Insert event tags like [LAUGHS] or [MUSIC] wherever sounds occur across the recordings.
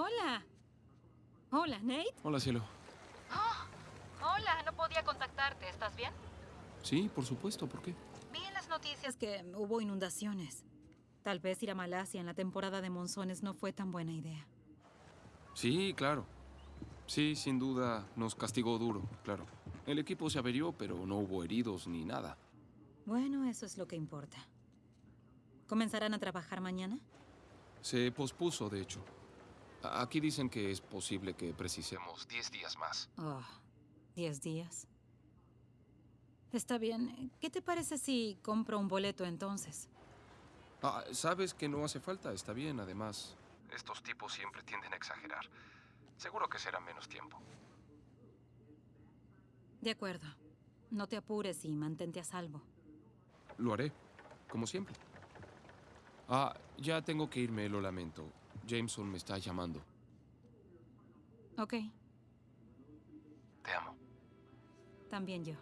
Hola. Hola, Nate. Hola, cielo. Oh, hola, no podía contactarte. ¿Estás bien? Sí, por supuesto. ¿Por qué? Vi en las noticias que hubo inundaciones. Tal vez ir a Malasia en la temporada de monzones no fue tan buena idea. Sí, claro. Sí, sin duda nos castigó duro, claro. El equipo se averió, pero no hubo heridos ni nada. Bueno, eso es lo que importa. ¿Comenzarán a trabajar mañana? Se pospuso, de hecho. Aquí dicen que es posible que precisemos 10 días más. Oh, diez días. Está bien. ¿Qué te parece si compro un boleto entonces? Ah, sabes que no hace falta, está bien, además. Estos tipos siempre tienden a exagerar. Seguro que será menos tiempo. De acuerdo. No te apures y mantente a salvo. Lo haré, como siempre. Ah, ya tengo que irme, lo lamento. Jameson me está llamando. Ok, Te amo. también yo.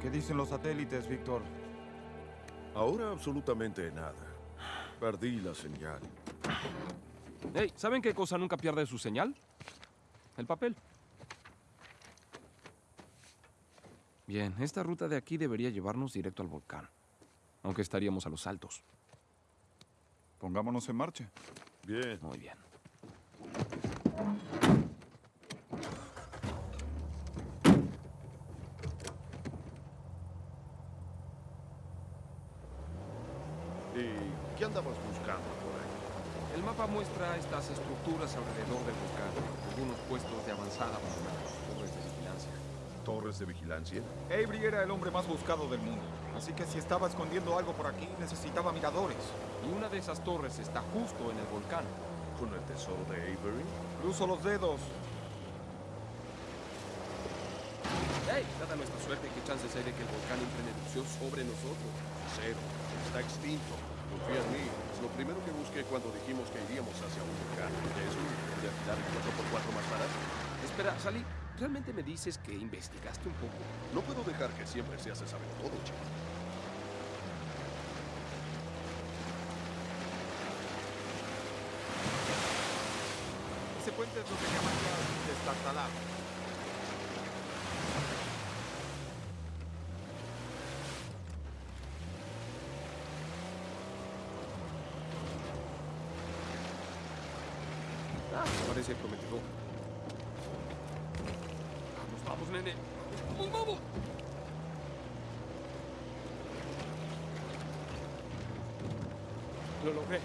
¿Qué dicen los satélites, Víctor? Ahora absolutamente nada. Perdí la señal. Hey, ¿saben qué cosa nunca pierde su señal? El papel. Bien, esta ruta de aquí debería llevarnos directo al volcán. Aunque estaríamos a los altos. Pongámonos en marcha. Bien. Muy bien. ¿Y qué andabas buscando por ahí? El mapa muestra estas estructuras alrededor del volcán. Algunos puestos de avanzada abandonados, torres de vigilancia. ¿Torres de vigilancia? Avery era el hombre más buscado del mundo. Así que si estaba escondiendo algo por aquí, necesitaba miradores. Y una de esas torres está justo en el volcán. ¿Con el tesoro de Avery? Cruzo los dedos. ¡Hey! Dada nuestra suerte, ¿qué chances hay de que el volcán entre en erupción sobre nosotros? Cero. Está extinto. Confía en mí. Es lo primero que busqué cuando dijimos que iríamos hacia un. ¿Eso? ¿De afilar el 4x4 más barato? Espera, Sally, ¿realmente me dices que investigaste un poco? No puedo dejar que siempre se hace saber todo, chico. Ese puente es lo que llamarías destartalado. Parece prometedor. Vamos, vamos, nene. ¡Vamos, vamos! Lo logré.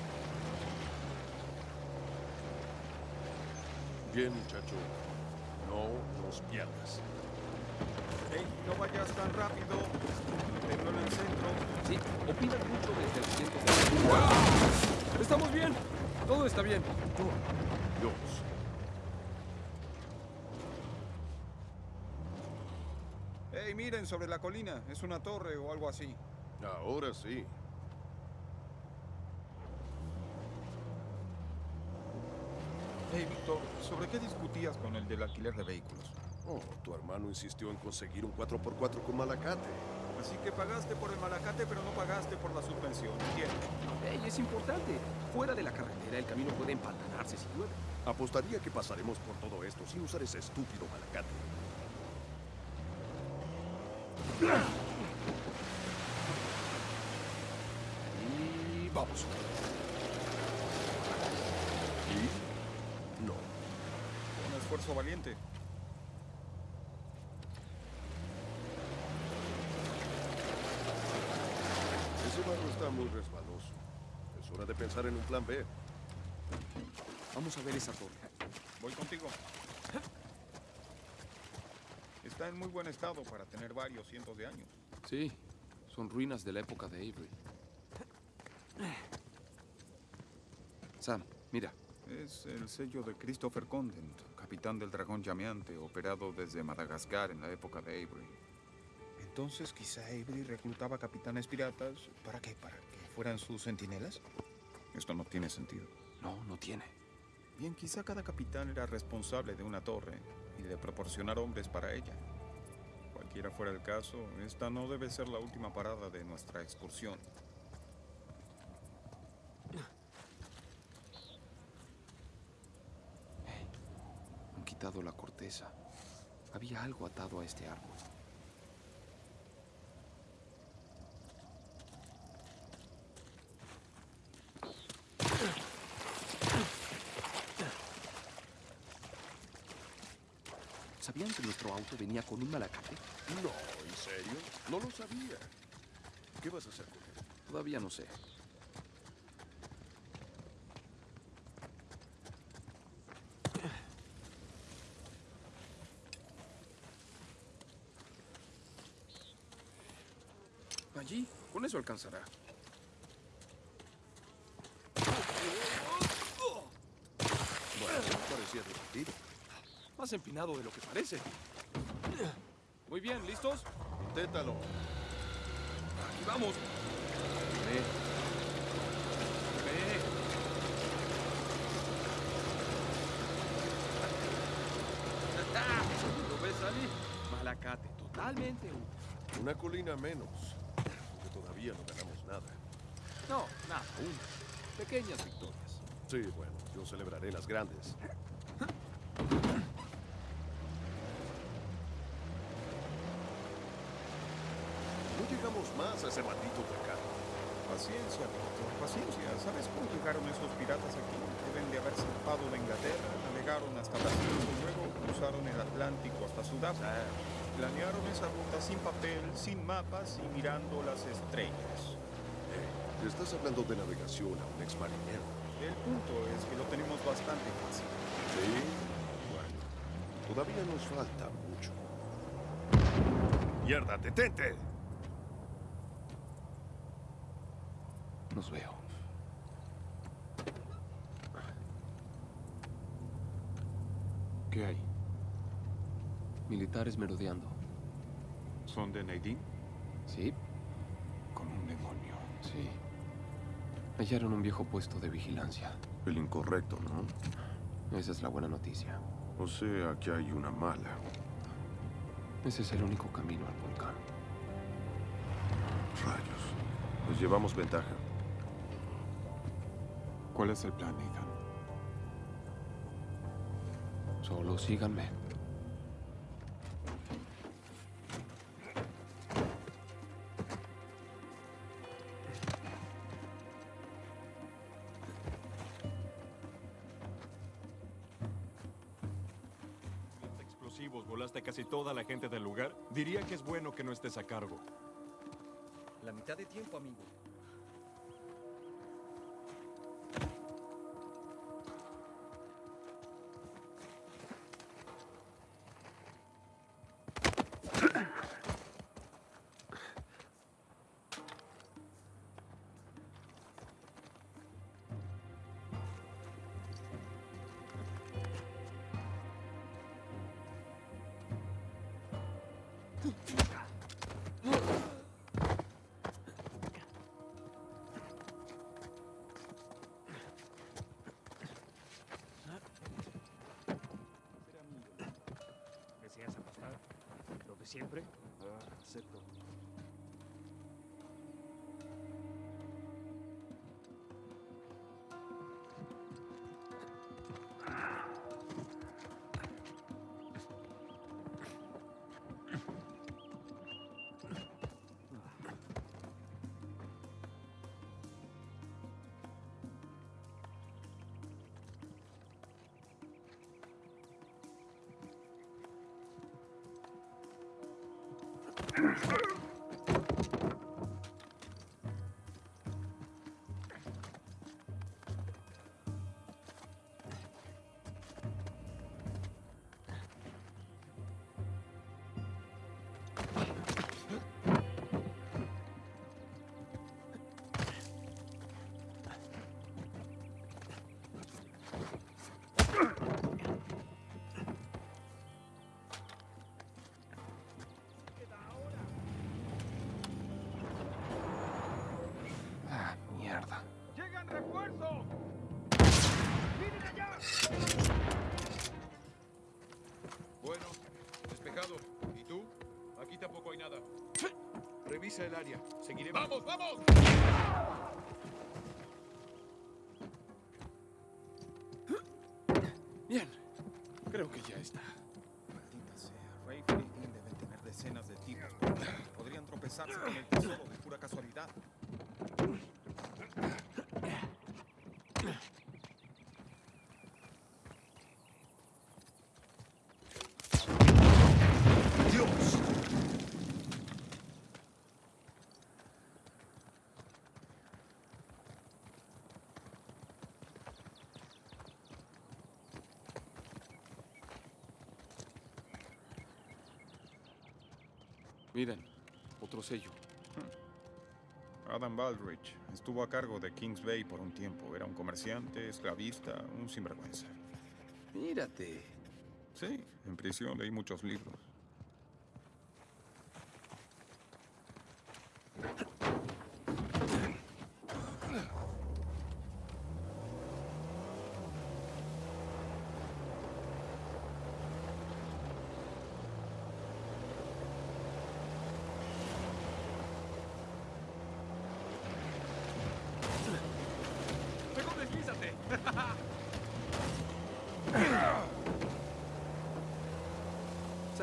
Bien, muchacho. No nos pierdas. Hey, no vayas tan rápido. Tenlo en el centro. Sí, opinan mucho desde el ciento de... ¡Estamos bien! Todo está bien. Dios. Hey, miren sobre la colina. Es una torre o algo así. Ahora sí. Hey, Víctor, ¿sobre qué discutías con el del alquiler de vehículos? Oh, tu hermano insistió en conseguir un 4x4 con malacate. Así que pagaste por el malacate, pero no pagaste por la subvención. ¿Entiendes? Ey, es importante. Fuera de la carretera, el camino puede empantanarse si llueve. Apostaría que pasaremos por todo esto sin usar ese estúpido malacate. Y vamos. ¿Y? No. Un esfuerzo valiente. Ese barro está muy resbaloso. Es hora de pensar en un plan B. Vamos a ver esa torre. Voy contigo. Está en muy buen estado para tener varios cientos de años. Sí, son ruinas de la época de Avery. Sam, mira. Es el sello de Christopher Condent, capitán del dragón llameante, operado desde Madagascar en la época de Avery. Entonces, quizá Avery reclutaba capitanes piratas. ¿Para qué? ¿Para que fueran sus centinelas? Esto no tiene sentido. No, no tiene. Bien, quizá cada capitán era responsable de una torre y de proporcionar hombres para ella. Cualquiera fuera el caso, esta no debe ser la última parada de nuestra excursión. Han quitado la corteza. Había algo atado a este árbol. ¿Sabían que nuestro auto venía con un malacate? No, ¿en serio? No lo sabía. ¿Qué vas a hacer con él? Todavía no sé. Allí, con eso alcanzará. Bueno, parecía divertido. Más empinado de lo que parece. Muy bien, ¿listos? Inténtalo. Aquí vamos. Ve. Ve. ¿Lo ves, Ali? Malacate, totalmente. un- Una colina menos. Porque todavía no ganamos nada. No, nada, aún. Pequeñas victorias. Sí, bueno, yo celebraré las grandes. No llegamos más a ese maldito volcán. Paciencia, Víctor, paciencia. ¿Sabes cómo llegaron esos piratas aquí? Deben de haber zarpado de Inglaterra, navegaron hasta Brasil y luego cruzaron el Atlántico hasta Sudáfrica. Planearon esa ruta sin papel, sin mapas y mirando las estrellas. Eh, estás hablando de navegación a un exmarinero. El punto es que lo tenemos bastante fácil. Sí, bueno, todavía nos falta mucho. ¡Mierda, detente! Nos veo. ¿Qué hay? Militares merodeando. ¿Son de Nadine? ¿Sí? Como un demonio. Sí. Hallaron un viejo puesto de vigilancia. El incorrecto, ¿no? Esa es la buena noticia. O sea, que hay una mala. Ese es el único camino al volcán. Rayos. Pues llevamos ventaja. ¿Cuál es el plan, Nathan? Solo síganme. explosivos, volaste a casi toda la gente del lugar. Diría que es bueno que no estés a cargo. La mitad de tiempo, amigo. Siempre? Revisa el área. Seguiremos. ¡Vamos, vamos! Bien. Creo que ya está. Maldita sea. Rafe y Dean deben tener decenas de tipos. Podrían tropezarse con el tesoro de pura casualidad. ¡Dios! Miren, otro sello. Adam Baldrige estuvo a cargo de Kings Bay por un tiempo. Era un comerciante, esclavista, un sinvergüenza. Mírate. Sí, en prisión leí muchos libros. ¡Mejor deslízate!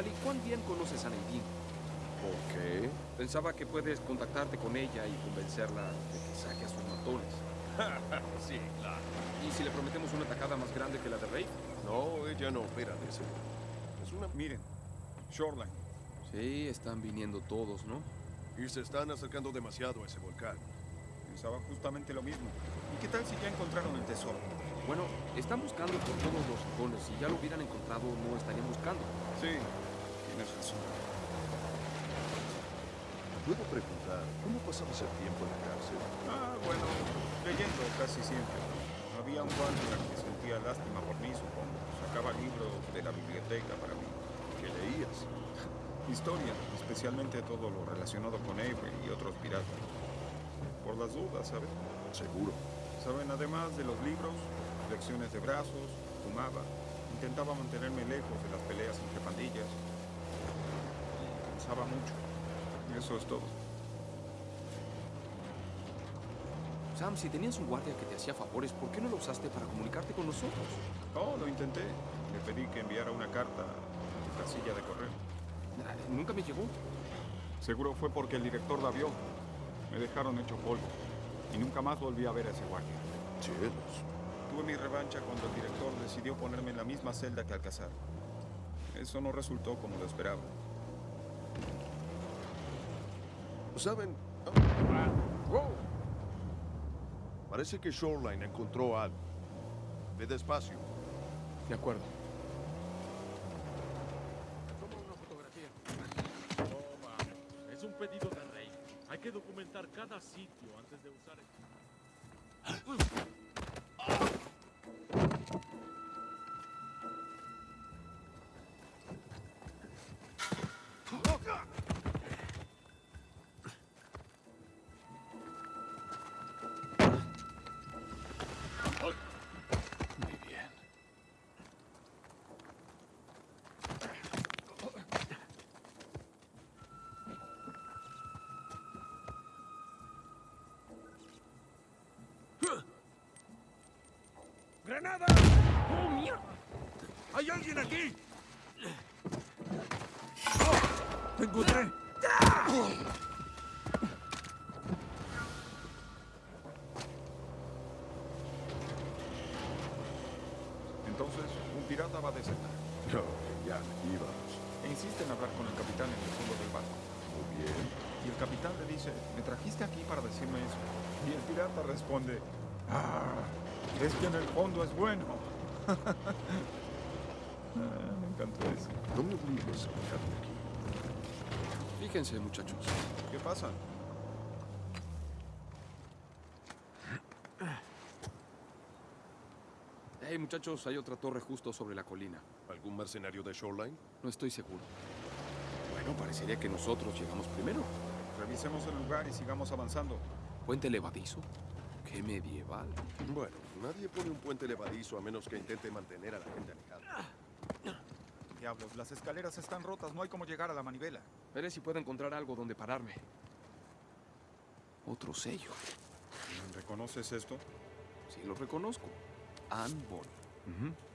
Sally, ¿cuán bien conoces a Nadine? ¿Por qué? Pensaba que puedes contactarte con ella y convencerla de que saque a sus matones. [LAUGHS] sí, claro. ¿Y si le prometemos una atacada más grande que la de Rey? No, ella no opera de ese modo. Es una... Miren, Shoreline. Sí, están viniendo todos, ¿no? Y se están acercando demasiado a ese volcán. Pensaba justamente lo mismo. ¿Y qué tal si ya encontraron el tesoro? Bueno, están buscando por todos los rincones. Si ya lo hubieran encontrado, no estarían buscando. Sí, tienes razón. ¿Puedo preguntar cómo pasabas el tiempo en la cárcel? Ah, bueno, leyendo casi siempre. Había un guardia que sentía lástima por mí, supongo. Sacaba libros de la biblioteca para mí. ¿Qué leías? [LAUGHS] Historia, especialmente todo lo relacionado con Avery y otros piratas. Por las dudas, ¿sabes? Seguro. Saben, además de los libros, lecciones de brazos, fumaba. Intentaba mantenerme lejos de las peleas entre pandillas. Mucho. Eso es todo. Sam, si tenías un guardia que te hacía favores, ¿por qué no lo usaste para comunicarte con nosotros? Oh, lo intenté. Le pedí que enviara una carta a tu casilla de correo. Ah, Nunca me llegó. Seguro fue porque el director la vio. Me dejaron hecho polvo. Y nunca más volví a ver a ese guardia. Cielos. Tuve mi revancha cuando el director decidió ponerme en la misma celda que Alcazar. Eso no resultó como lo esperaba. ¿Saben? Parece que Shoreline encontró algo. Ve despacio. De acuerdo. ¡Granada! ¡Oh, mierda! ¡Hay alguien aquí! ¡Te encontré! Entonces, un pirata va a desertar. No, ya, íbamos. E insiste en hablar con el capitán en el fondo del barco. Muy bien. Y el capitán le dice, ¿me trajiste aquí para decirme eso? Y el pirata responde, ah, es que en el fondo es bueno. Ah, me encantó eso. No me obligues a dejarme aquí. Fíjense, muchachos. ¿Qué pasa? Hey, muchachos, hay otra torre justo sobre la colina. ¿Algún mercenario de Shoreline? No estoy seguro. Bueno, parecería que nosotros llegamos primero. Revisemos el lugar y sigamos avanzando. ¿Puente levadizo? ¡Qué medieval! Bueno, nadie pone un puente levadizo a menos que intente mantener a la gente alejada. Diablos, las escaleras están rotas, no hay cómo llegar a la manivela. Veré si puedo encontrar algo donde pararme. Otro sello. ¿Reconoces esto? Sí, lo reconozco. Anne.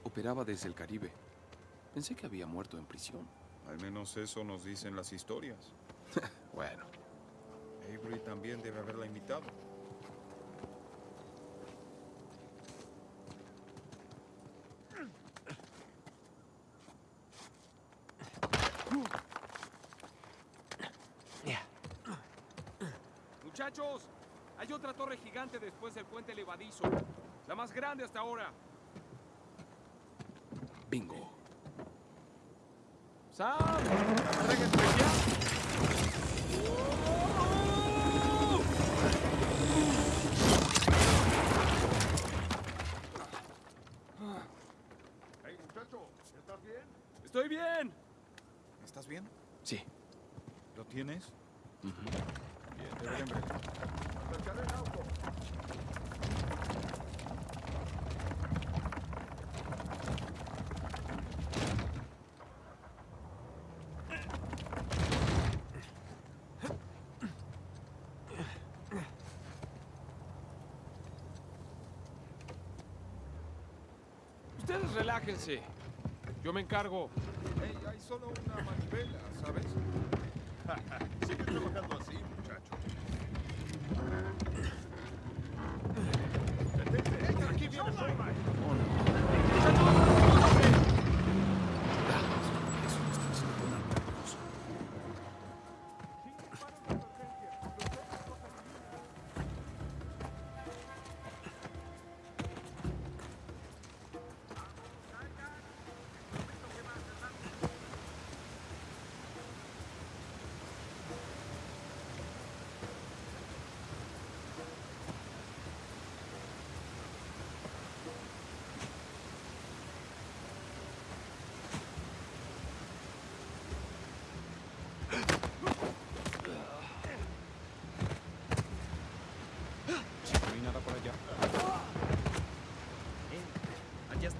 Operaba desde el Caribe. Pensé que había muerto en prisión. Al menos eso nos dicen las historias. [LAUGHS] Bueno, Avery también debe haberla imitado. Muchachos, hay otra torre gigante después del puente levadizo. La más grande hasta ahora. Bingo. Sam. Hey, muchacho, ¿estás bien? Estoy bien. ¿Estás bien? Sí. ¿Lo tienes? Deberían ver. Acercaré el auto. Ustedes relájense. Yo me encargo. Hey, hay solo una manivela, ¿sabes? [LAUGHS] Sigue trabajando así,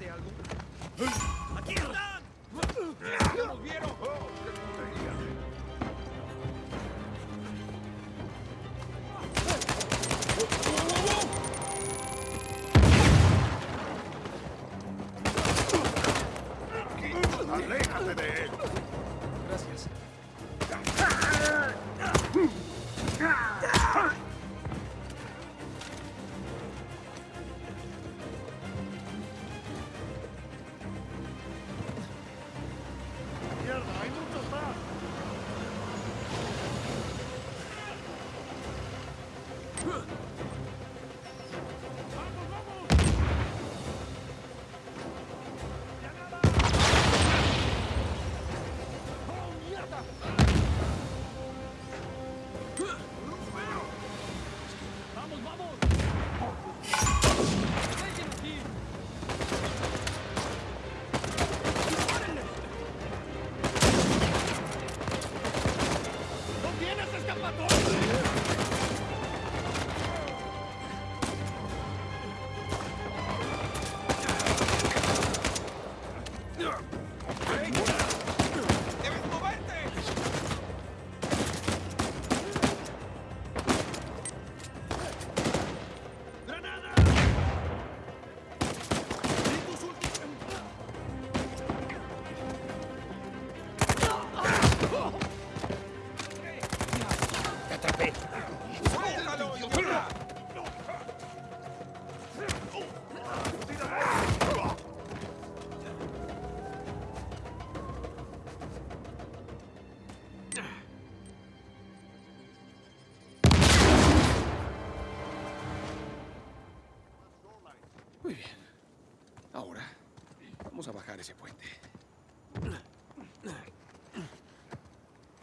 Eh, ¿Hallaste algo? ¡Aléjate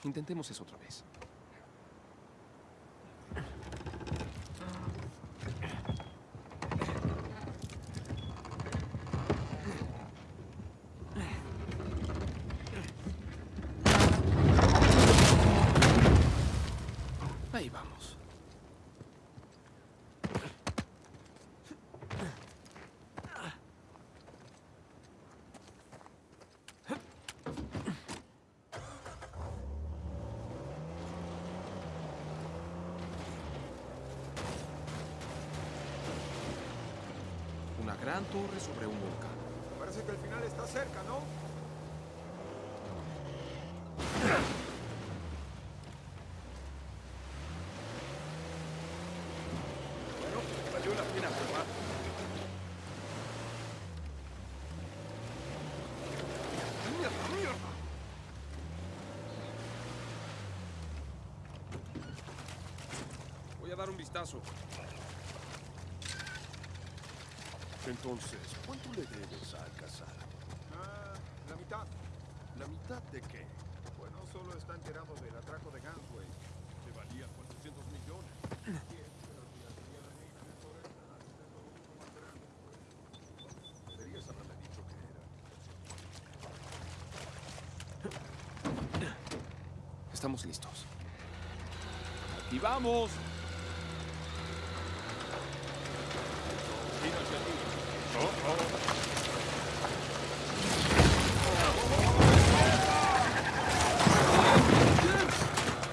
Intentemos eso otra vez. Ahí vamos. gran torre sobre un volcán. Parece que el final está cerca, ¿no? Bueno, valió la pena probar. ¡Mierda, mierda! Voy a dar un vistazo. Entonces, ¿cuánto le debes a Alcazar? Ah, la mitad. ¿La mitad de qué? Bueno, solo está enterado del atraco de Gansway. Que valía 400 millones. Deberías haberle dicho que era. Estamos listos. ¡Aquí vamos! Gira hacia ti.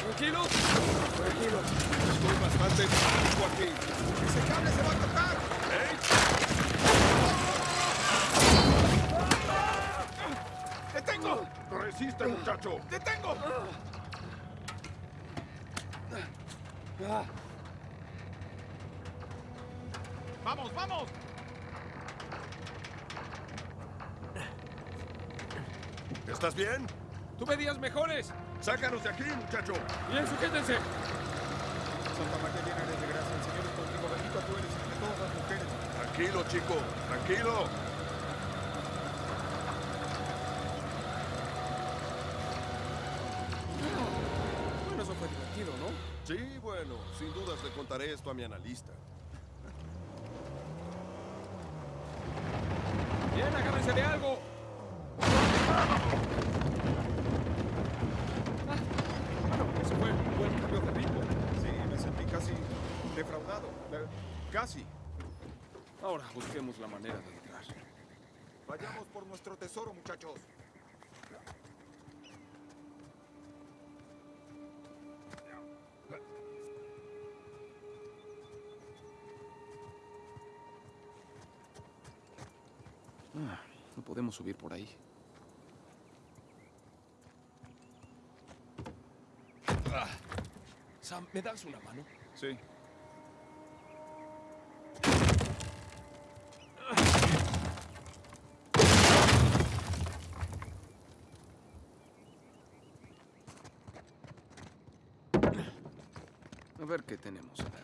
¿Tranquilos? Tranquilo, estoy bastante fijo aquí. ¡Ese cable se va a cortar! ¡Detengo! ¡Resiste, muchacho! ¡Detengo! ¡Vamos, vamos! ¿Estás bien? ¡Tuve días mejores! ¡Sácanos de aquí, muchacho! ¡Bien, sujétense! Santa María llena de gracia, el Señor es contigo, bendita tú eres entre todas las mujeres. Tranquilo, chico, tranquilo. Bueno, eso fue divertido, ¿no? Sí, bueno, sin dudas le contaré esto a mi analista. Bien, agárrense de algo. Ah, bueno, eso fue un buen cambio de ritmo. Sí, me sentí casi defraudado. Eh, Casi. Ahora busquemos la manera de entrar. Vayamos por nuestro tesoro, muchachos. Ah, no podemos subir por ahí. Ah. Sam, ¿me das una mano? Sí. Ver qué tenemos acá.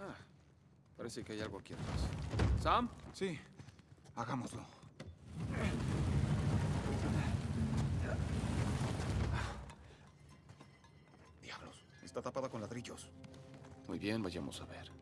Ah, parece que hay algo aquí atrás. ¿Sam? Sí. Hagámoslo. Diablos. Está tapada con ladrillos. Muy bien, vayamos a ver.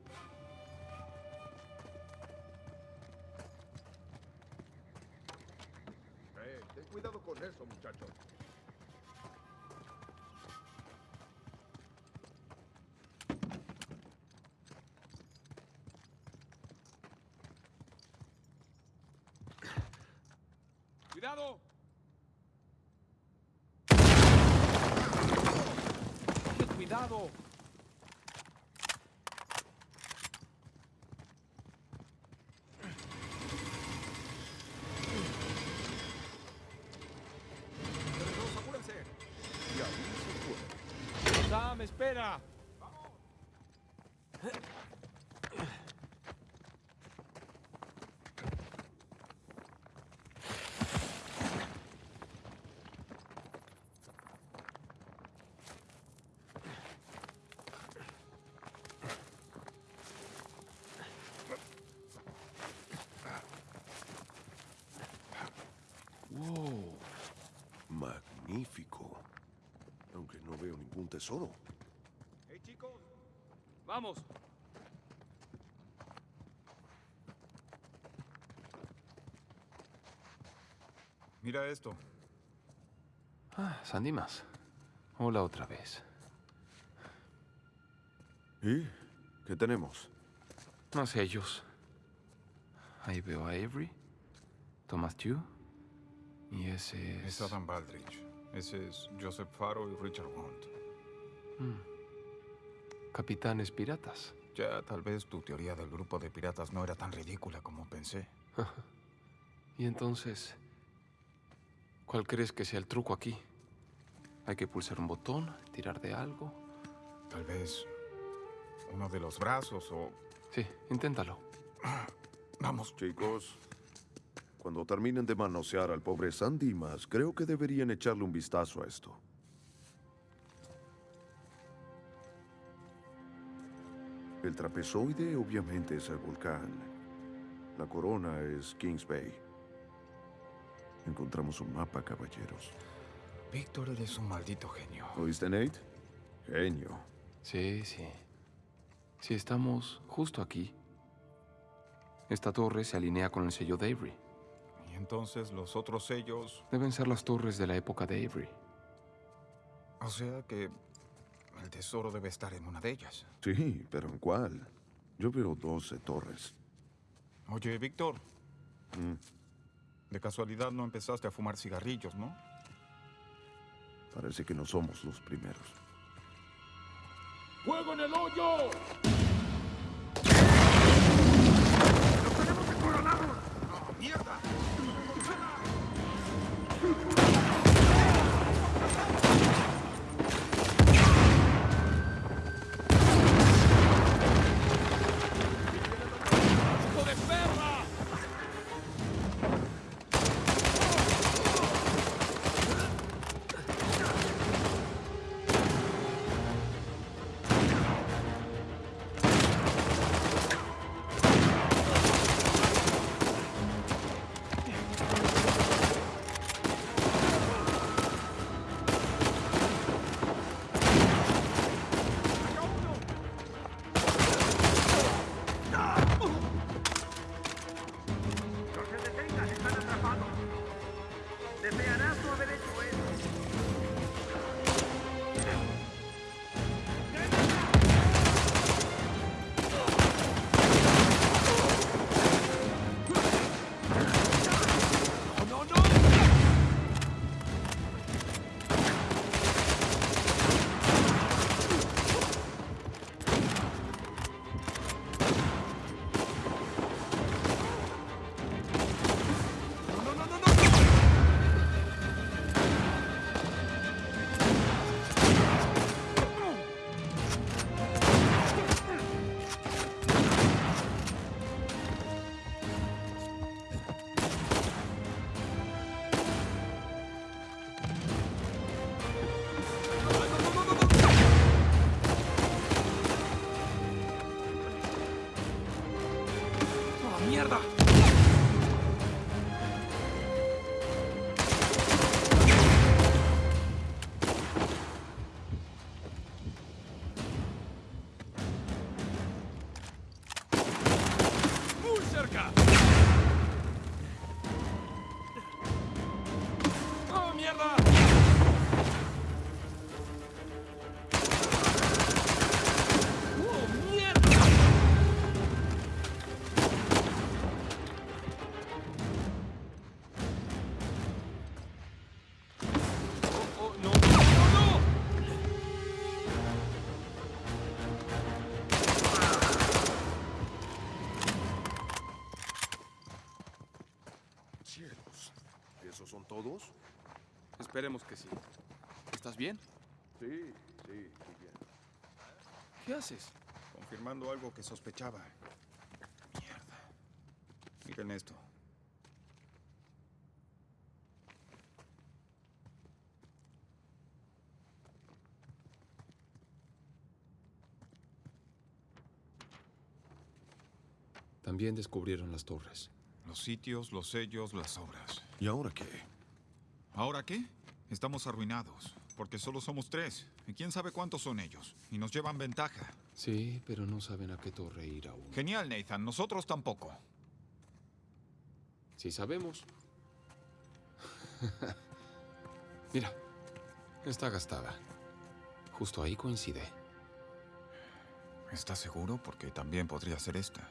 Magnífico. Aunque no veo ningún tesoro. ¡Hey, chicos! ¡Vamos! Mira esto. Ah, Sandy más. Hola otra vez. ¿Y qué tenemos? Más ellos. Ahí veo a Avery, Thomas Tew y ese es... Es Adam Baldrige. Ese es Joseph Faro y Richard Hunt. capitanes piratas. Ya, tal vez tu teoría del grupo de piratas no era tan ridícula como pensé. Y entonces, ¿cuál crees que sea el truco aquí? Hay que pulsar un botón, tirar de algo. Tal vez uno de los brazos o... Sí, inténtalo. Vamos. Chicos, cuando terminen de manosear al pobre San Dimas, creo que deberían echarle un vistazo a esto. El trapezoide obviamente es el volcán. La corona es Kings Bay. Encontramos un mapa, caballeros. Víctor, eres un maldito genio. ¿Oíste, Nate? Genio. Sí, sí. Si estamos justo aquí. Esta torre se alinea con el sello de Avery. Entonces los otros sellos... Deben ser las torres de la época de Avery. O sea que el tesoro debe estar en una de ellas. Sí, pero ¿en cuál? Yo veo 12 torres. Oye, Víctor, Mm, de casualidad no empezaste a fumar cigarrillos, ¿no? parece que no somos los primeros. ¡Fuego en el hoyo! Верно! Жена! Esperemos que sí. ¿Estás bien? Sí, sí, muy bien. ¿Qué haces? Confirmando algo que sospechaba. Mierda. Miren esto. También descubrieron las torres. Los sitios, los sellos, las obras. ¿Y ahora qué? ¿Ahora qué? Estamos arruinados, porque solo somos tres. ¿Y quién sabe cuántos son ellos? Y nos llevan ventaja. Sí, pero no saben a qué torre ir aún. Genial, Nathan. Nosotros tampoco. Sí sabemos. [LAUGHS] Mira, está gastada. Justo ahí coincide. ¿Estás seguro? Porque también podría ser esta.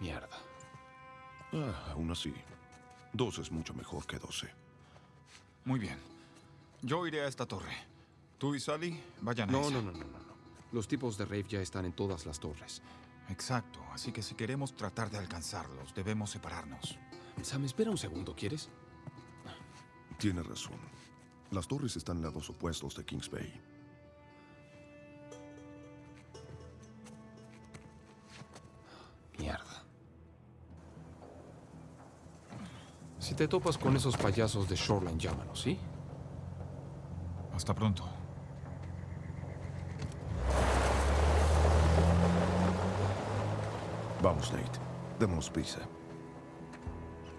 Mierda. Ah, aún así. Dos es mucho mejor que doce. Muy bien. Yo iré a esta torre. Tú y Sally vayan a No, esa. no, no, no, no. no. Los tipos de Rave ya están en todas las torres. Exacto. Así que si queremos tratar de alcanzarlos, debemos separarnos. Sam, espera un segundo, ¿quieres? Tiene razón. Las torres están en lados opuestos de Kings Bay. Te topas con esos payasos de Shoreline, llámanos, ¿sí? Hasta pronto. Vamos, Nate. Démonos prisa.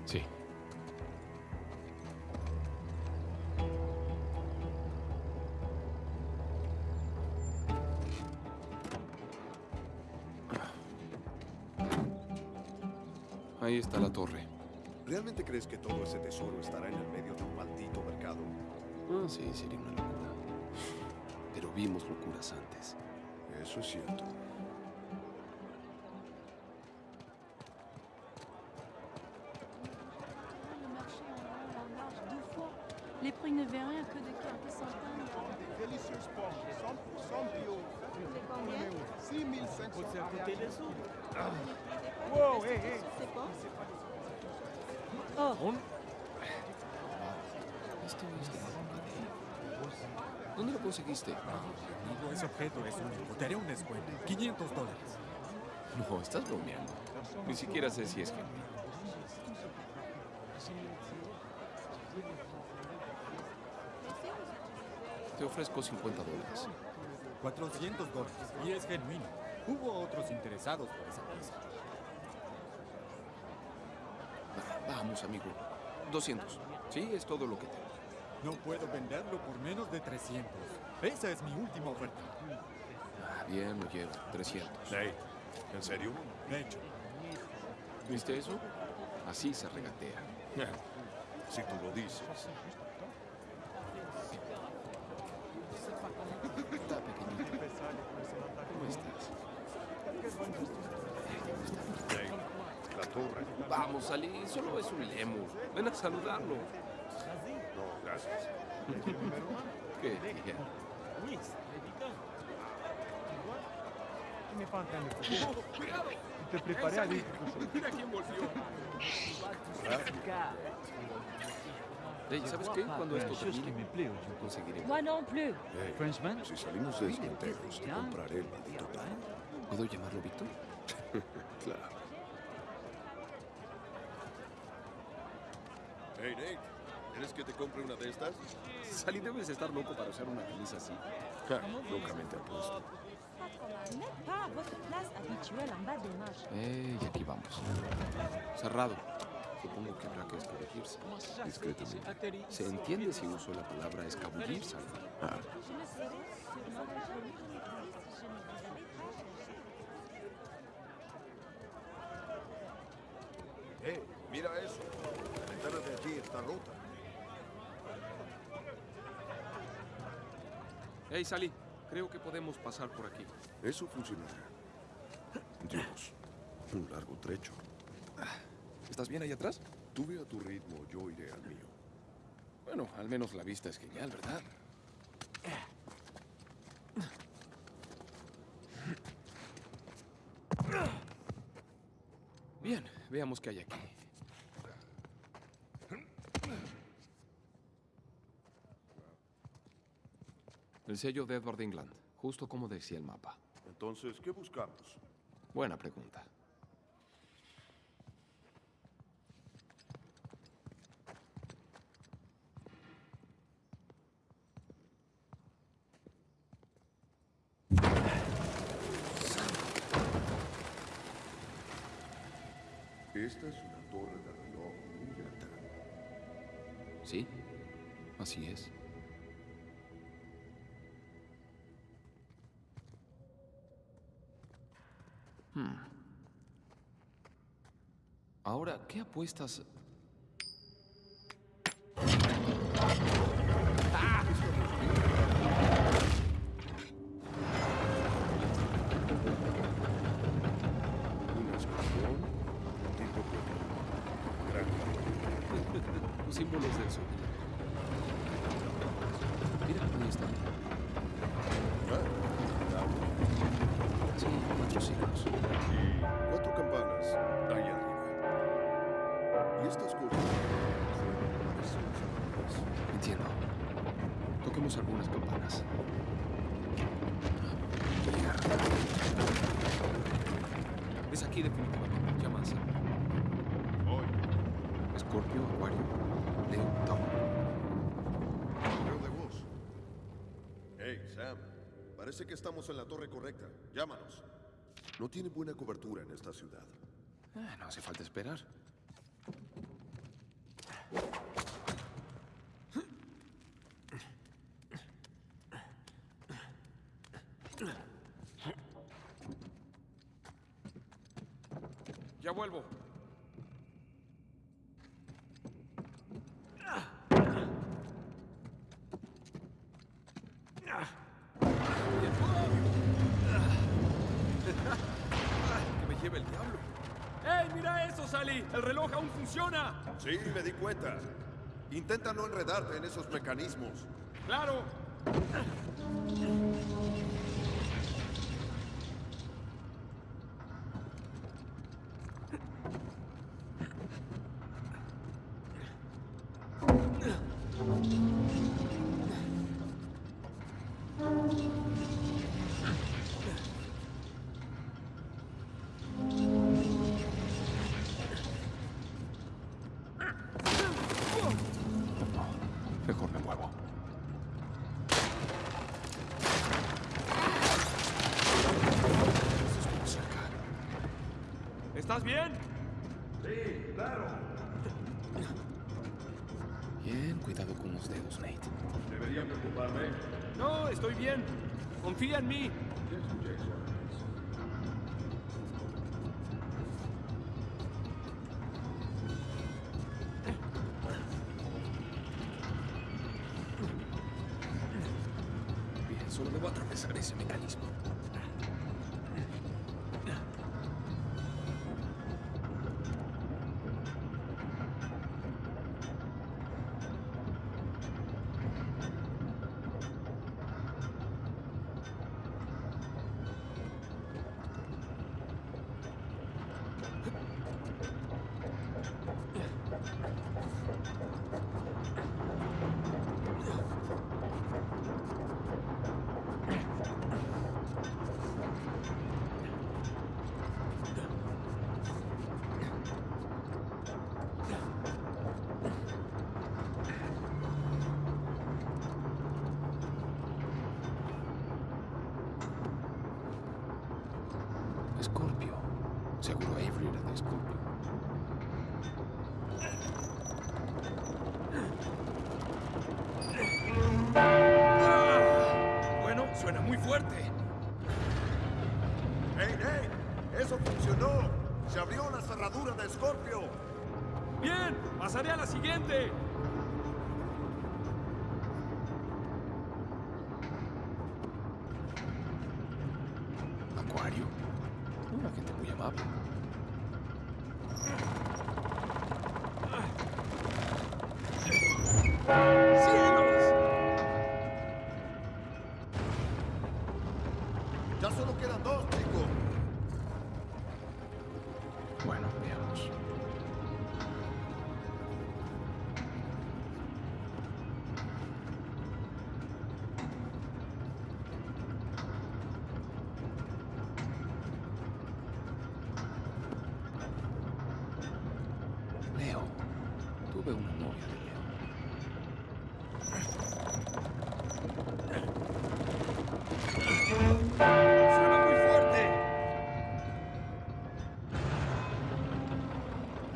Sí. Ahí está la torre. ¿Realmente crees que todo ese tesoro estará en el medio de un maldito mercado? Ah, sí, sería una locura. Pero vimos locuras antes. Eso es cierto. Le marché en long, en large, deux fois. Les prix ne varient que de quelques centaines. Délicieuses pommes, 100% bio. C'est combien 6500 Wow, hé, hé C'est pas Oh, Esto es de ¿Dónde lo conseguiste? Amigo, ese objeto es único. Te haré un descuento. 500 dólares. No, estás bromeando. Ni siquiera sé si es genuino. Te ofrezco 50 dólares. 400 dólares. Y es genuino. Hubo otros interesados por esa pieza. Va- Vamos, amigo. 200. Sí, es todo lo que tengo. No puedo venderlo por menos de 300. Esa es mi última oferta. Ah, bien, lo llevo. 300. Nate, ¿en serio? De hecho, ¿Viste eso? Así se regatea. Si tú lo dices. Está pequeñito. ¿Cómo estás? Vamos, Ali. Solo es un lemur. Ven a saludarlo. No, gracias. ¿Qué? Ya. te preparé a Mira quién volvió. Hey, ¿sabes qué? Cuando esto termine, conseguiré. moi non plus. Hey, si salimos de este enteros, te compraré el maldito tal. ¿Puedo llamarlo Víctor? [LAUGHS] Claro. Hey, Nate, ¿quieres que te compre una de estas? Salí, debes estar loco para usar una camisa así. Ja, locamente apuesto. Vous n'êtes pas à votre place habituelle en bas des marches. Eh, y aquí vamos. Cerrado. Supongo que habrá que escabullirse. Discretamente. ¿Se entiende si uso la palabra escabullirse? Ah, hey, mira eso. La ventana de allí está rota. Hey, Sally. Creo que podemos pasar por aquí. Eso funcionará. Dios, un largo trecho. ¿Estás bien ahí atrás? Tú ve a tu ritmo, yo iré al mío. Bueno, al menos la vista es genial, ¿verdad? Bien, veamos qué hay aquí. El sello de Edward England, justo como decía el mapa. Entonces, ¿qué buscamos? Buena pregunta. Esta es una torre de reloj muy alta. Sí, así es. Hmm. Ahora, ¿qué apuestas? Sam. Parece que estamos en la torre correcta. Llámanos. No tiene buena cobertura en esta ciudad. Ah, no hace falta esperar. Ya vuelvo. Que me lleve el diablo. ¡Ey, ¡El reloj aún funciona! Sí, me di cuenta. Intenta no enredarte en esos mecanismos. ¡Claro! No, estoy bien. Confía en mí.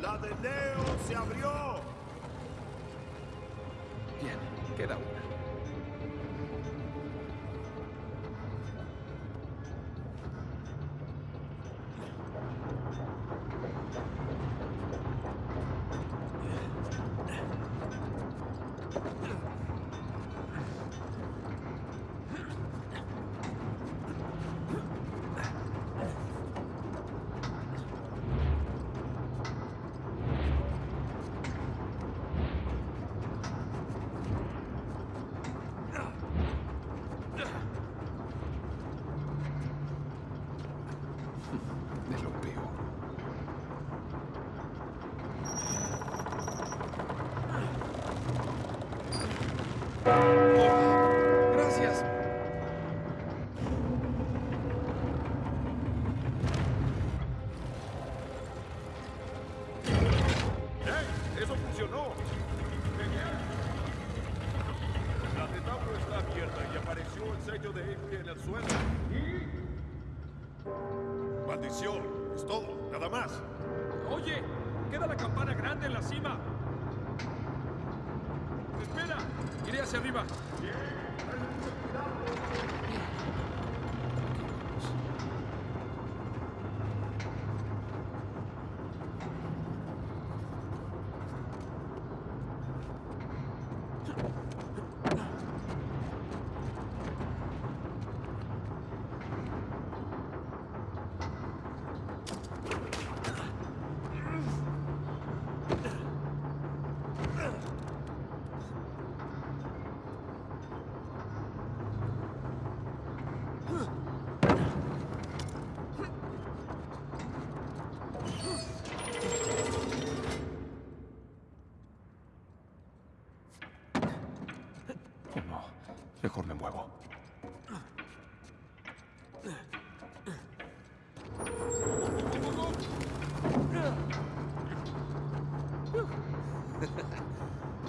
¡La de Leo se abrió! Bien, queda una.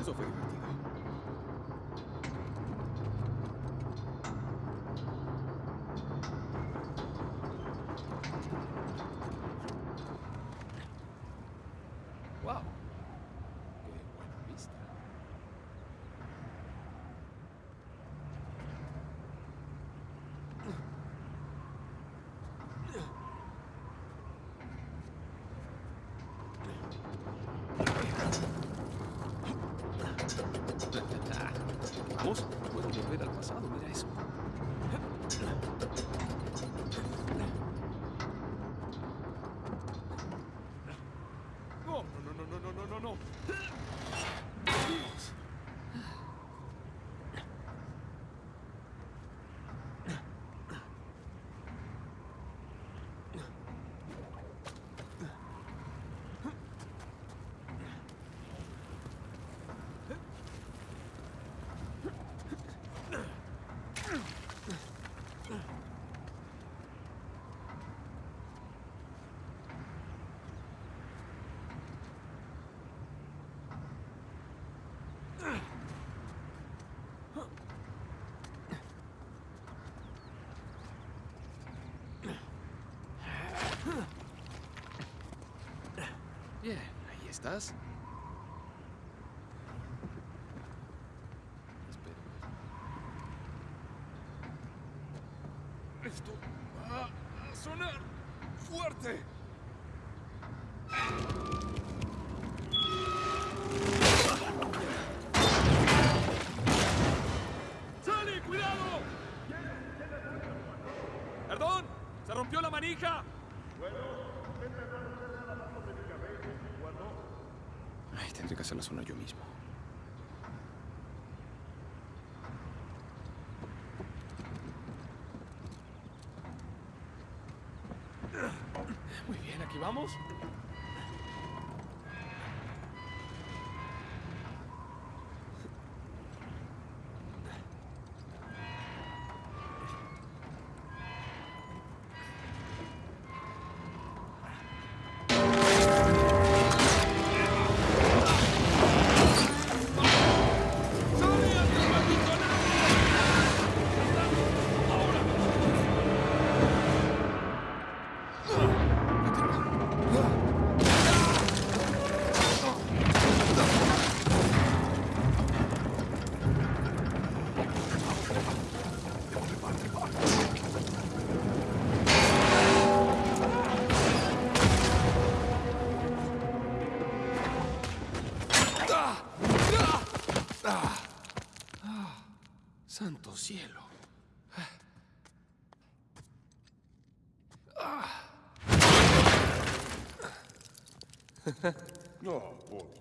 Eso fue divertido. Wow. Qué buena vista. Vamos, puedo volver al pasado, mira eso. No, no, no, no, no, no, no, no. Dios. Bien, ahí estás. Espera. Esto va a sonar fuerte. ¡Sale, cuidado! ¡Perdón! ¡Se rompió la manija! Ay, tendré que hacer la zona yo mismo. Muy bien, aquí vamos.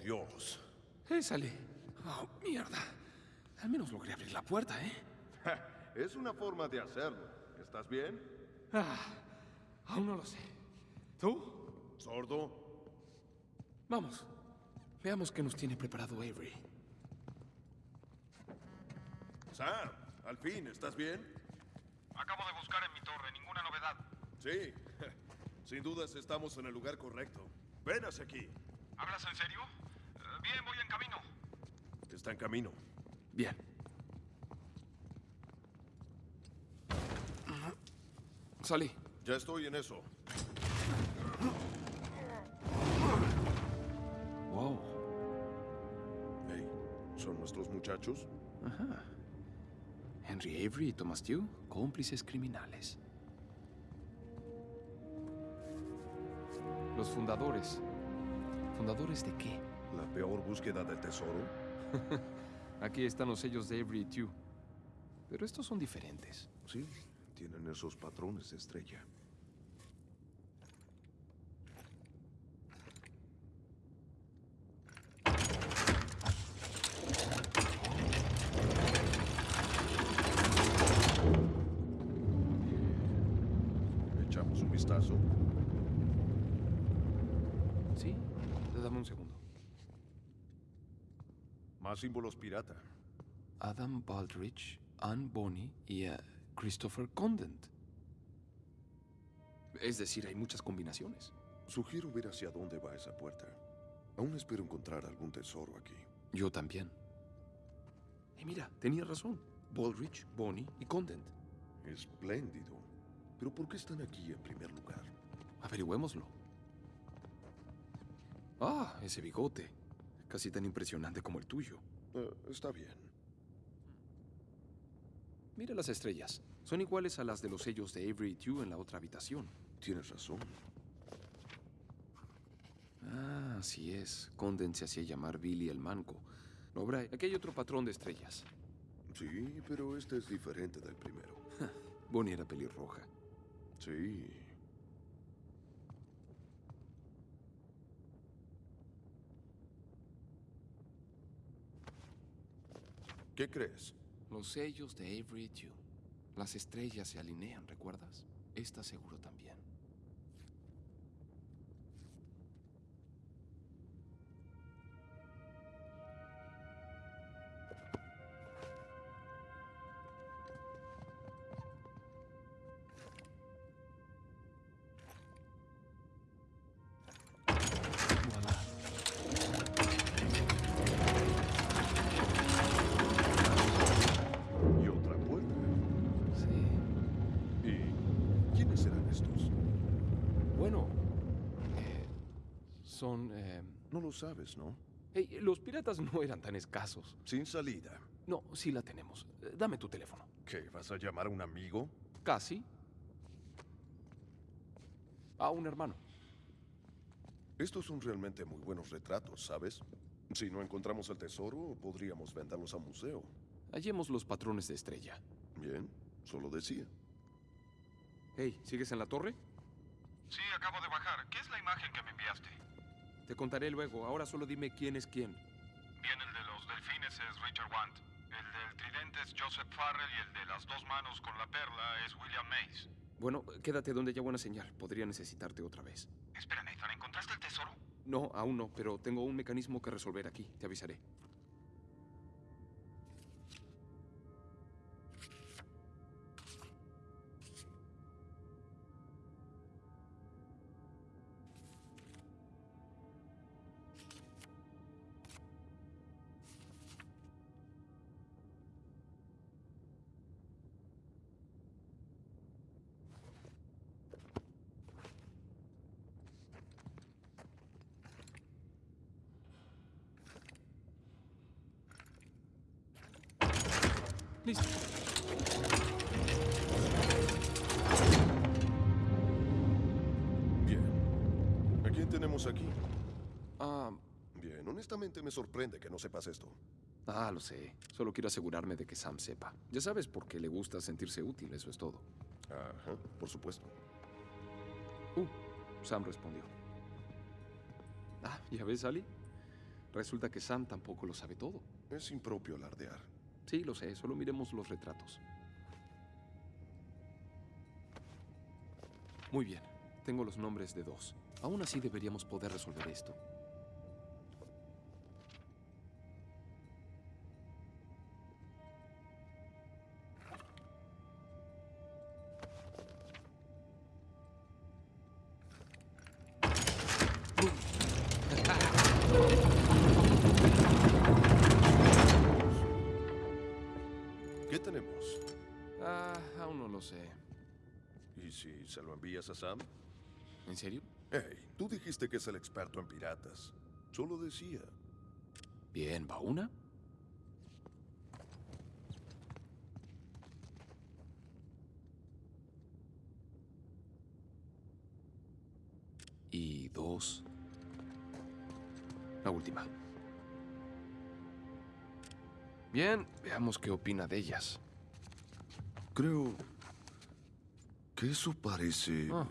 Dios. ¡Eh, salí! Oh, mierda. Al menos logré abrir la puerta, ¿eh? Es una forma de hacerlo. ¿Estás bien? Ah, aún no lo sé. ¿Tú? ¿Sordo? Vamos. Veamos qué nos tiene preparado Avery. Sam, al fin, ¿estás bien? Acabo de buscar en mi torre, ninguna novedad. Sí. Sin dudas estamos en el lugar correcto. Ven hacia aquí. ¿Hablas en serio? Bien, voy en camino. Está en camino. Bien. Salí. Ya estoy en eso. Wow. Hey, ¿son nuestros muchachos? Ajá. Henry Avery y Thomas Tew, cómplices criminales. Los fundadores. ¿Fundadores de qué? ¿La peor búsqueda del tesoro? [LAUGHS] Aquí están los sellos de Avery Tew. Pero estos son diferentes. Sí, tienen esos patrones de estrella. ¿Echamos un vistazo? ¿Sí? Dame un segundo. Más símbolos pirata. Adam Baldrige, Anne Bonny y eh, Christopher Condent. Es decir, hay muchas combinaciones. Sugiero ver hacia dónde va esa puerta. Aún espero encontrar algún tesoro aquí. Yo también. Y mira, tenía razón. Baldrige, Bonny y Condent. Espléndido. Pero ¿por qué están aquí en primer lugar? Averigüémoslo. Ah, ese bigote. Casi tan impresionante como el tuyo. Eh, está bien. Mira las estrellas. Son iguales a las de los sellos de Avery y Tew en la otra habitación. Tienes razón. Ah, así es. Condent se hacía llamar Billy el Manco. No, Bray, aquí hay otro patrón de estrellas. Sí, pero este es diferente del primero. [LAUGHS] Bonnie era pelirroja. Sí. ¿Qué crees? Los sellos de Avery y Tew. Las estrellas se alinean, ¿recuerdas? Esta seguro también. Sabes, ¿no? hey, los piratas no eran tan escasos. Sin salida. No, sí la tenemos. Eh, Dame tu teléfono. ¿Qué? ¿Vas a llamar a un amigo? Casi. A un hermano. Estos son realmente muy buenos retratos, ¿sabes? Si no encontramos el tesoro, podríamos venderlos a museo. Hallemos los patrones de estrella. Bien, solo decía. Hey, ¿sigues en la torre? Sí, acabo de bajar. ¿Qué es la imagen que me enviaste? Te contaré luego. Ahora solo dime quién es quién. Bien, el de los delfines es Richard Want. El del tridente es Joseph Farrell y el de las dos manos con la perla es William Mays. Bueno, quédate donde haya buena señal. Podría necesitarte otra vez. Espera, Nathan, ¿encontraste el tesoro? No, aún no, pero tengo un mecanismo que resolver aquí. Te avisaré. No sepas esto. ah, lo sé. Solo quiero asegurarme de que Sam sepa. Ya sabes por qué le gusta sentirse útil, eso es todo. Ajá, por supuesto. Uh, Sam respondió. Ah, ¿ya ves, Ali? Resulta que Sam tampoco lo sabe todo. Es impropio alardear. Sí, lo sé, solo miremos los retratos. Muy bien, tengo los nombres de dos. Aún así deberíamos poder resolver esto. ¿En serio? Hey, tú dijiste que es el experto en piratas. Solo decía. Bien, ¿va una? Y dos. La última. Bien, veamos qué opina de ellas. Creo que eso parece... Ah.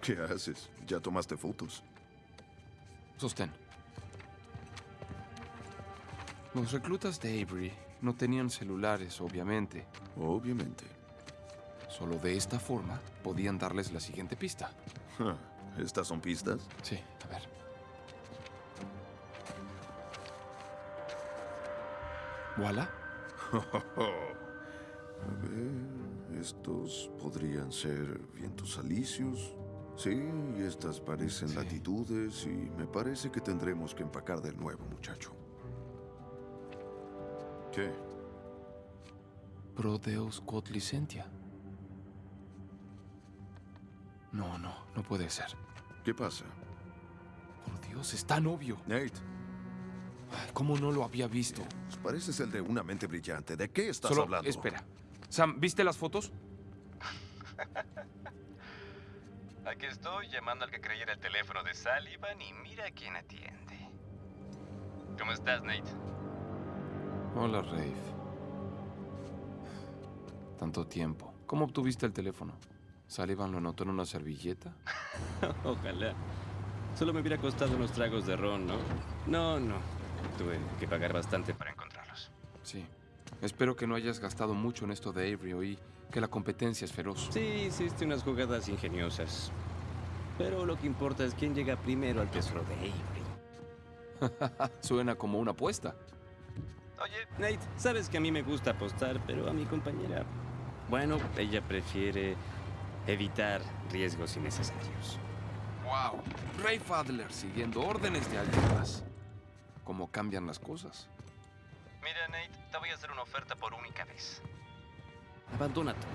¿Qué haces? ¿Ya tomaste fotos? Sostén. Los reclutas de Avery no tenían celulares, obviamente. Obviamente. Solo de esta forma podían darles la siguiente pista. Ja, ¿Estas son pistas? Sí, a ver. ¿Voilà? [LAUGHS] A ver, estos podrían ser vientos alisios. Sí, y estas parecen Sí. latitudes y me parece que tendremos que empacar de nuevo, muchacho. ¿Qué? Pro Deus quod licentia. No, no, no puede ser. ¿Qué pasa? Por Dios, es tan obvio. Nate, Ay, ¿Cómo no lo había visto? pareces el de una mente brillante. ¿De qué estás Solo, hablando? espera. Sam, ¿viste las fotos? Aquí estoy llamando al que creyera el teléfono de Sullivan y mira quién atiende. ¿Cómo estás, Nate? Hola, Rafe. Tanto tiempo. ¿Cómo obtuviste el teléfono? ¿Sullivan lo anotó en una servilleta? [LAUGHS] Ojalá. Solo me hubiera costado unos tragos de ron, ¿no? No, no. Tuve que pagar bastante para encontrarlos. Sí. Espero que no hayas gastado mucho en esto de Avery. Oí que la competencia es feroz. Sí, hiciste unas jugadas ingeniosas. Pero lo que importa es quién llega primero al tesoro de Avery. [LAUGHS] Suena como una apuesta. Oye, Nate, sabes que a mí me gusta apostar, pero a mi compañera... Bueno, ella prefiere evitar riesgos innecesarios. ¡Wow! Ray Adler siguiendo órdenes de alguien más. ¿Cómo cambian las cosas? Mira, Nate, te voy a hacer una oferta por única vez. Abandona todo.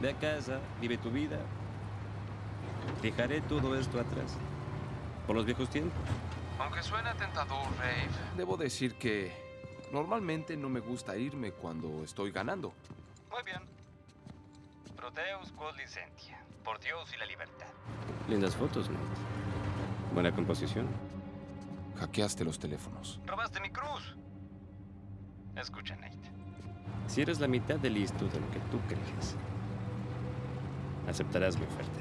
Ve a casa, vive tu vida. Dejaré todo esto atrás. Por los viejos tiempos. Aunque suena tentador, Ray, debo decir que normalmente no me gusta irme cuando estoy ganando. Muy bien. Proteus quod licentia. Por Dios y la libertad. Lindas fotos, Nate. Buena composición. Hackeaste los teléfonos. Robaste mi cruz. Escucha, Nate. Si eres la mitad de listo de lo que tú crees, aceptarás mi oferta.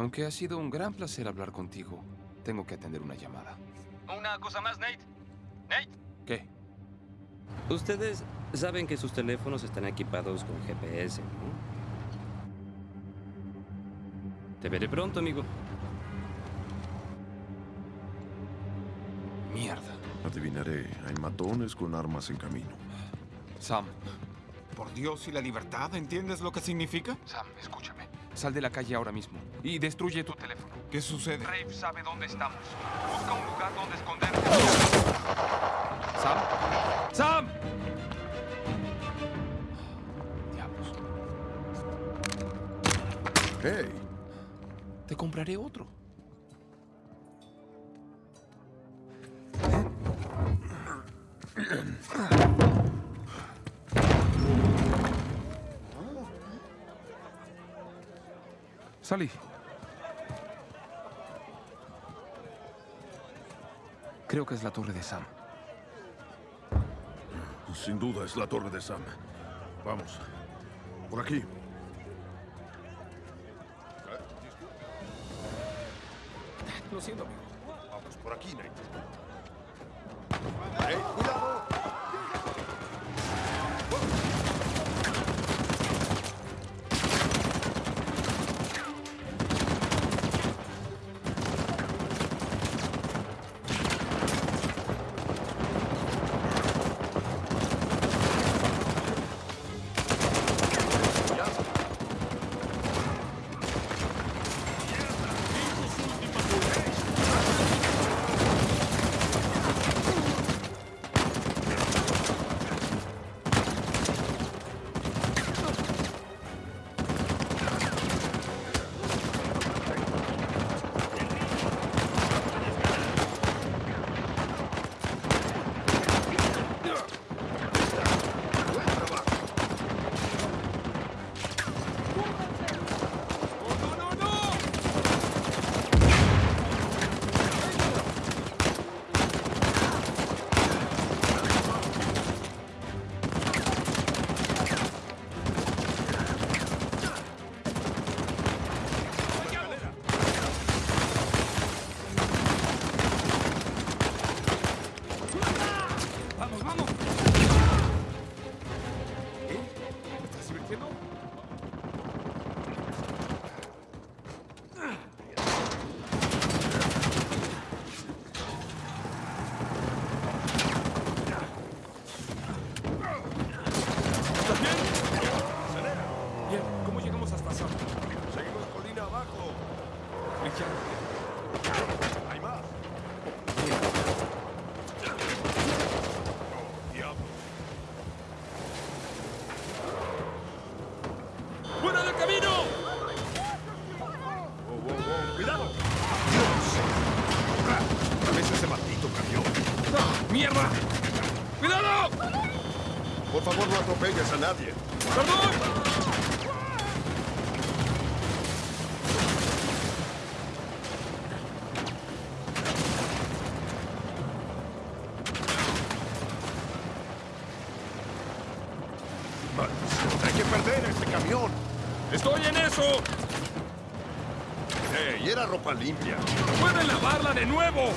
Aunque ha sido un gran placer hablar contigo, tengo que atender una llamada. Una cosa más, Nate. Nate. ¿Qué? Ustedes saben que sus teléfonos están equipados con GPS, ¿no? Te veré pronto, amigo. Mierda. Adivinaré, hay matones con armas en camino. Sam, Por Dios y la libertad, ¿entiendes lo que significa? Sam, escúchame. Sal de la calle ahora mismo y destruye tu teléfono. ¿Qué sucede? Rafe sabe dónde estamos. Busca un lugar donde esconderte. Sam. Sam. Diablos. ¡Hey! Te compraré otro. Salí. Creo que es la torre de Sam. Sin duda es la torre de Sam. Vamos. Por aquí. Lo siento, amigo. Vamos, por aquí, Nate. ¡Hey, cuidado! ¡Ey, era ropa limpia! ¡Pueden lavarla de nuevo!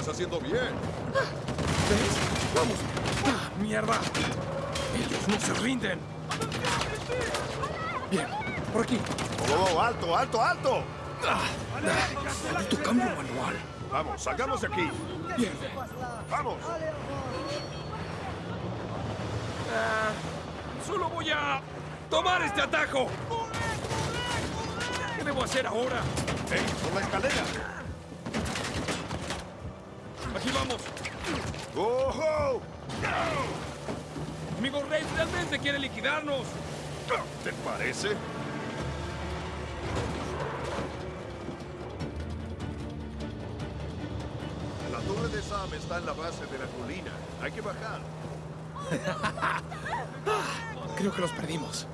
Estás haciendo bien. ¿Ves? ¡Vamos! ¡Ah, ¡Mierda! Ellos no se rinden. Bien, por aquí. ¡Oh, oh, alto, alto, alto! ¡Ah! ah, ¡Maldito cambio manual! Vamos, salgamos de aquí. Bien. Vamos. Ah, solo voy a tomar este atajo. ¿Qué debo hacer ahora? ¡Ey, por la escalera! Aquí vamos. ¡Oh, oh! Amigo Rey realmente quiere liquidarnos. ¿Te parece? La torre de Sam está en la base de la colina. Hay que bajar. [LAUGHS] Creo que los perdimos.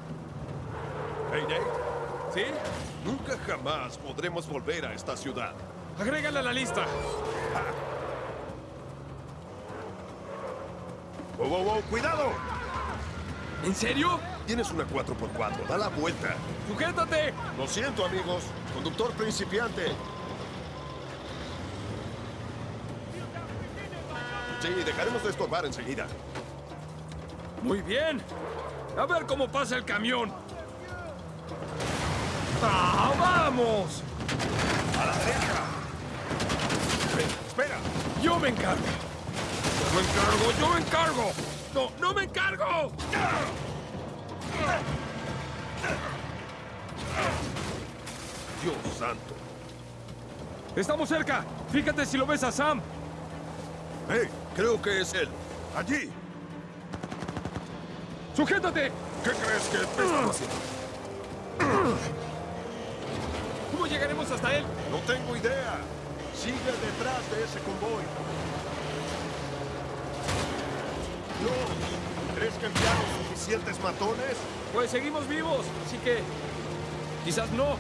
Hey, Nate, ¿Sí? nunca jamás podremos volver a esta ciudad. Agrégala a la lista. ¡Oh, oh, oh! ¡Cuidado! ¿En serio? Tienes una 4x4. Da la vuelta. ¡Sujétate! Lo siento, amigos. Conductor principiante. Sí, dejaremos de estorbar enseguida. Muy bien. A ver cómo pasa el camión. ¡Ah, vamos! ¡A la derecha! Espera, espera. Yo me encargo. Me encargo, yo me encargo. No, no me encargo. Dios santo. Estamos cerca. Fíjate si lo ves a Sam. Hey, creo que es él. Allí. ¡Sujétate! ¿Qué crees que estamos haciendo? ¿Cómo llegaremos hasta él? No tengo idea. Sigue detrás de ese convoy. Dios, ¿crees que enviaron suficientes matones? Pues seguimos vivos, así que... Quizás no.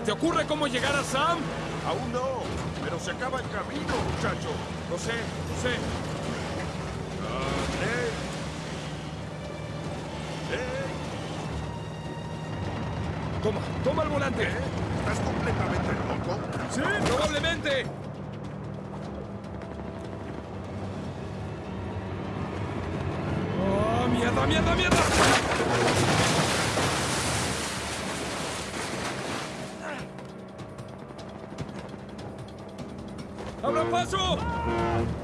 ¿Se te ocurre cómo llegar a Sam? Aún no, pero se acaba el camino, muchacho. Lo sé, lo sé. Toma, toma el volante. ¿eh? ¿Estás completamente loco? Sí, probablemente. ¡Oh, mierda, mierda, mierda! 站。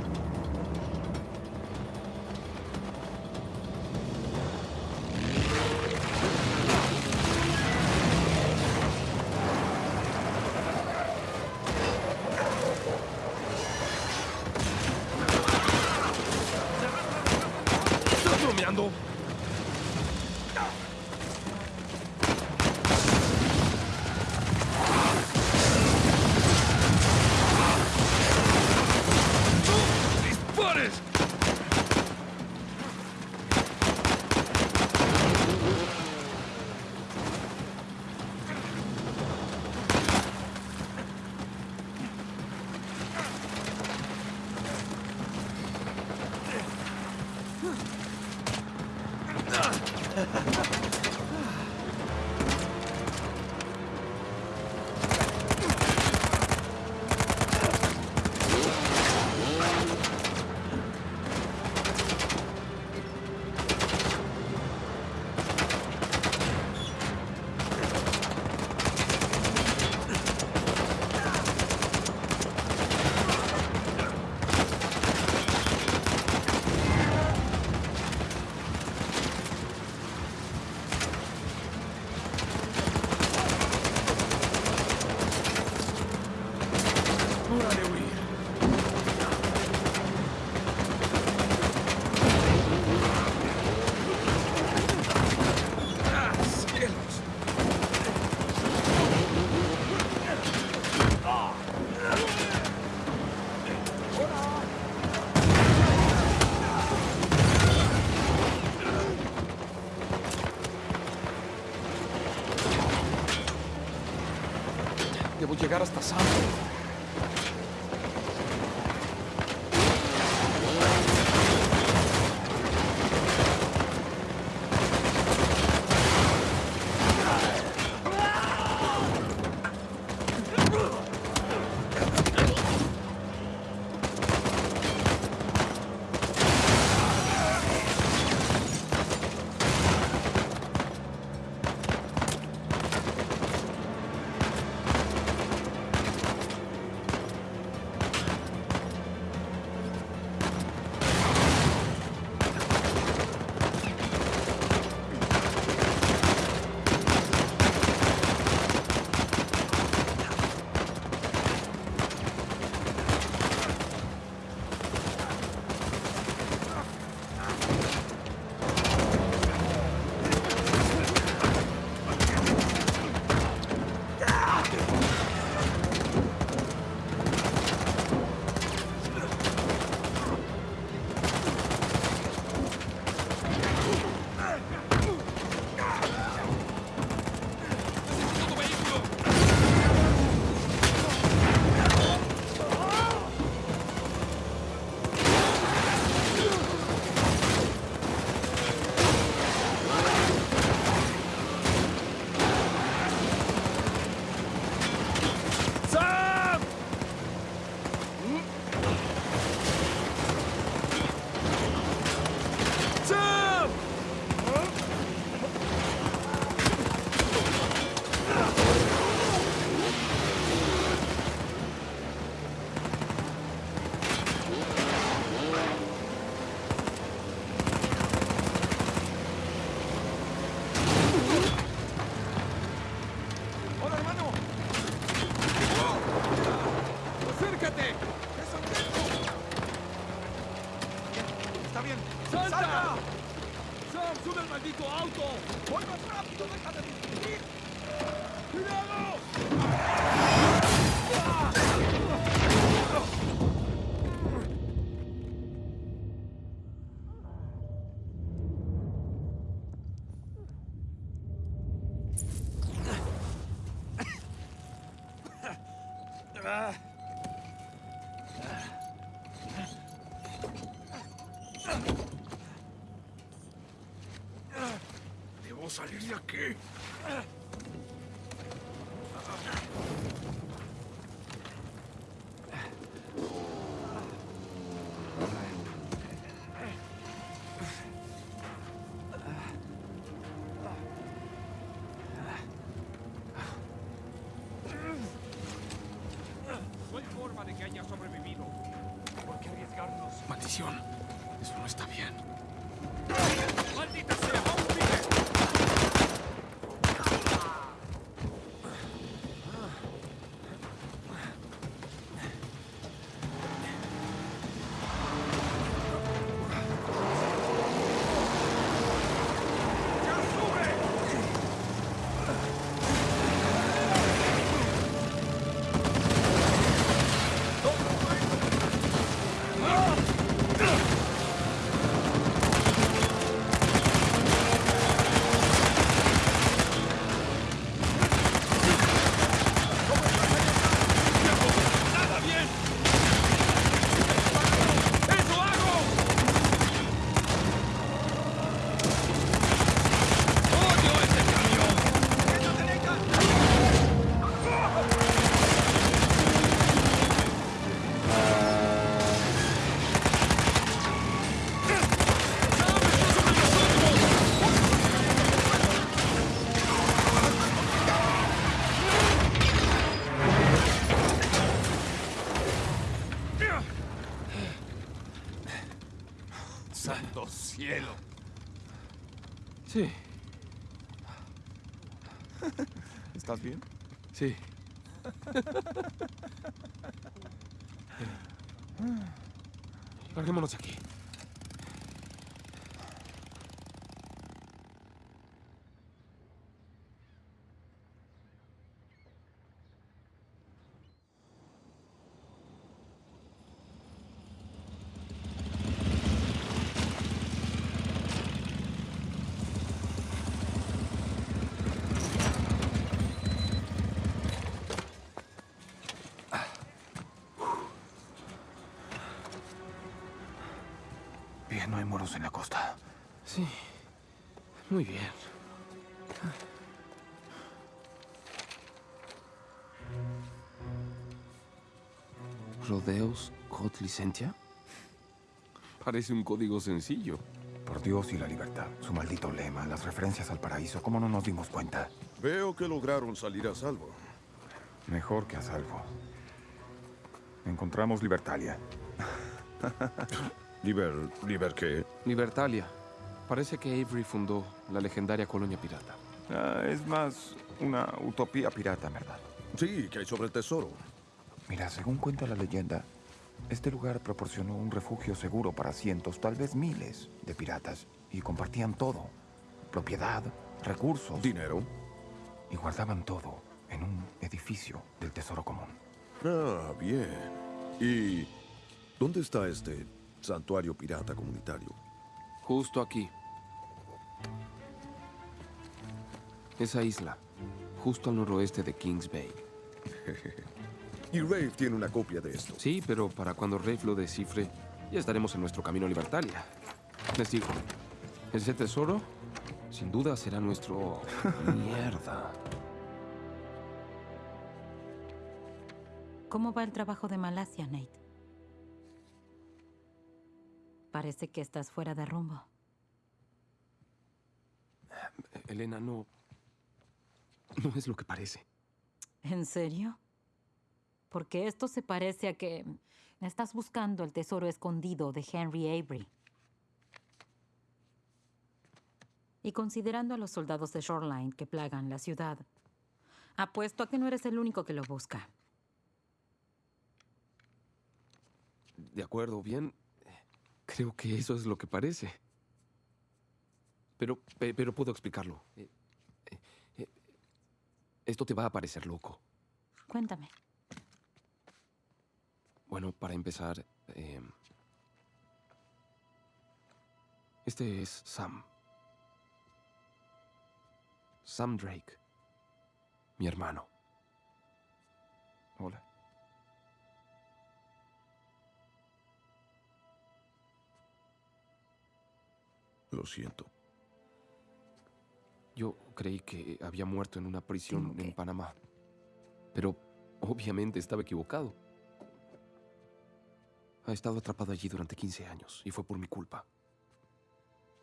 Aquí. Sí, ¿Estás bien? sí. [LAUGHS] Larguémonos aquí. Muy bien. ¿Rodeos Code Licentia? Parece un código sencillo. Por Dios y la libertad. Su maldito lema, las referencias al paraíso. ¿Cómo no nos dimos cuenta? Veo que lograron salir a salvo. Mejor que a salvo. Encontramos Libertalia. [LAUGHS] ¿Liber... ¿Liber qué? Libertalia. Parece que Avery fundó la legendaria colonia pirata. Ah, es más una utopía pirata, ¿verdad? Sí, que hay sobre el tesoro. Mira, según cuenta la leyenda, este lugar proporcionó un refugio seguro para cientos, tal vez miles, de piratas. Y compartían todo. Propiedad, recursos. ¿Dinero? Y guardaban todo en un edificio del Tesoro Común. Ah, bien. ¿Y dónde está este santuario pirata comunitario? Justo aquí. Esa isla, justo al noroeste de Kings Bay. y Rafe tiene una copia de esto. Sí, pero para cuando Rafe lo descifre, ya estaremos en nuestro camino a Libertalia. Les digo, ese tesoro, sin duda, será nuestro... [LAUGHS] Mierda. ¿Cómo va el trabajo de Malasia, Nate? Parece que estás fuera de rumbo. Elena, no... No es lo que parece. ¿En serio? Porque esto se parece a que estás buscando el tesoro escondido de Henry Avery. Y considerando a los soldados de Shoreline que plagan la ciudad, apuesto a que no eres el único que lo busca. De acuerdo, bien. Creo que eso es lo que parece. Pero, pe- pero puedo explicarlo. Eh, eh, eh, Esto te va a parecer loco. Cuéntame. Bueno, para empezar, eh, este es Sam. Sam Drake. Mi hermano. Hola. Lo siento. Yo creí que había muerto en una prisión en Panamá. Pero obviamente estaba equivocado. Ha estado atrapado allí durante 15 años y fue por mi culpa.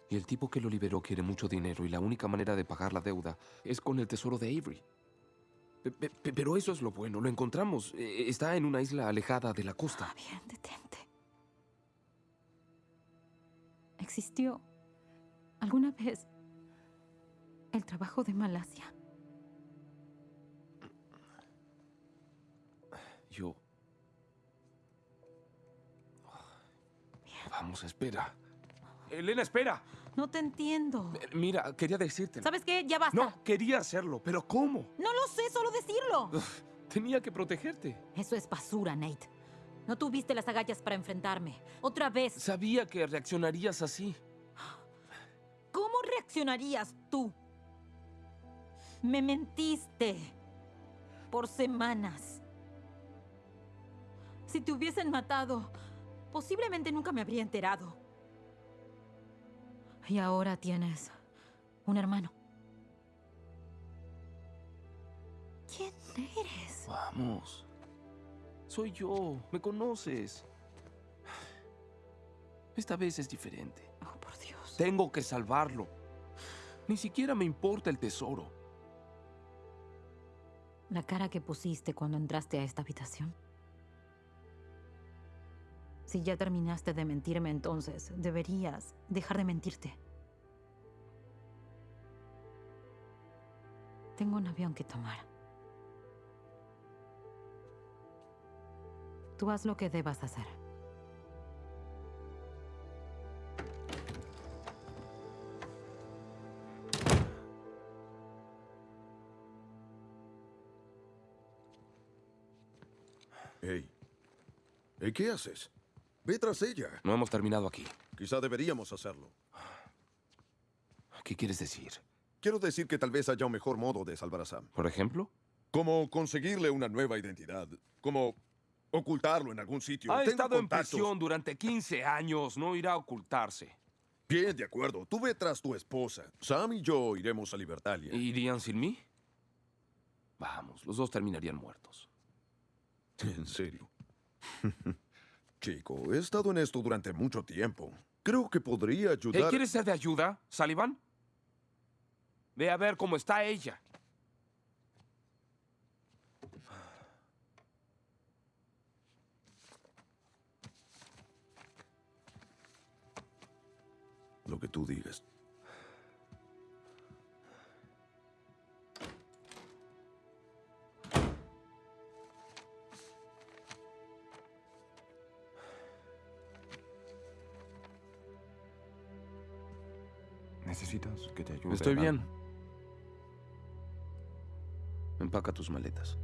Y el tipo que lo liberó quiere mucho dinero y la única manera de pagar la deuda es con el tesoro de Avery. Pe- pe- pe- Pero eso es lo bueno, lo encontramos. Eh, Está en una isla alejada de la costa. Ah, bien, detente. ¿Existió alguna vez el trabajo de Malasia? Yo... Vamos, espera. Elena, espera. No te entiendo. Eh, Mira, quería decírtelo. ¿Sabes qué? Ya basta. No, quería hacerlo, pero ¿cómo? No lo sé, solo decirlo. Tenía que protegerte. Eso es basura, Nate. No tuviste las agallas para enfrentarme. Otra vez. Sabía que reaccionarías así. ¿Cómo reaccionarías tú? Me mentiste. Por semanas. Si te hubiesen matado, posiblemente nunca me habría enterado. Y ahora tienes un hermano. ¿Quién eres? Vamos. Soy yo. Me conoces. Esta vez es diferente. Oh, por Dios. Tengo que salvarlo. Ni siquiera me importa el tesoro. La cara que pusiste cuando entraste a esta habitación. Si ya terminaste de mentirme, entonces deberías dejar de mentirte. Tengo un avión que tomar. Tú haz lo que debas hacer. Hey. ¿qué haces? Ve tras ella. No hemos terminado aquí. Quizá deberíamos hacerlo. ¿Qué quieres decir? Quiero decir que tal vez haya un mejor modo de salvar a Sam. ¿Por ejemplo? Como conseguirle una nueva identidad. Como Ocultarlo en algún sitio. Ha Tengo estado en prisión durante 15 años. No irá a ocultarse. Bien, de acuerdo. Tú ve tras tu esposa. Sam y yo iremos a Libertalia. ¿Irían sin mí? Vamos, los dos terminarían muertos. En serio. [LAUGHS] Chico, he estado en esto durante mucho tiempo. Creo que podría ¿Eh, ayudar. ¿Quieres ser de ayuda, Sullivan? Ve a ver cómo está ella. Lo que tú digas. ¿Necesitas que te ayude? Estoy bien. Empaca tus maletas.